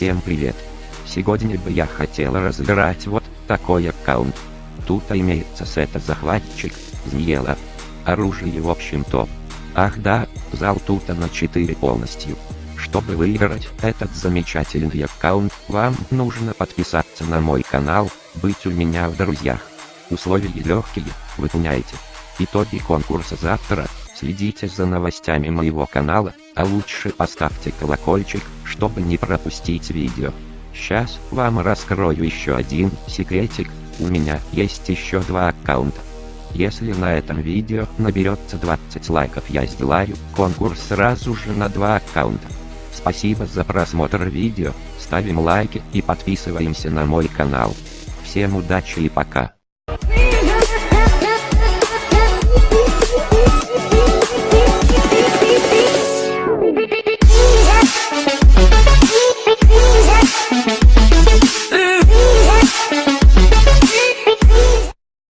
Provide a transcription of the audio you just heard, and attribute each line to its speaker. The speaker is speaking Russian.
Speaker 1: Всем привет! Сегодня бы я хотела разыграть вот такой аккаунт. Тут имеется сета захватчик, Зниела. Оружие в общем топ. Ах да, зал тут на 4 полностью. Чтобы выиграть этот замечательный аккаунт, вам нужно подписаться на мой канал, быть у меня в друзьях. Условия легкие, выполняйте. Итоги конкурса завтра, следите за новостями моего канала, а лучше поставьте колокольчик, чтобы не пропустить видео. Сейчас вам раскрою еще один секретик, у меня есть еще два аккаунта. Если на этом видео наберется 20 лайков я сделаю конкурс сразу же на два аккаунта. Спасибо за просмотр видео, ставим лайки и подписываемся на мой канал. Всем удачи и пока.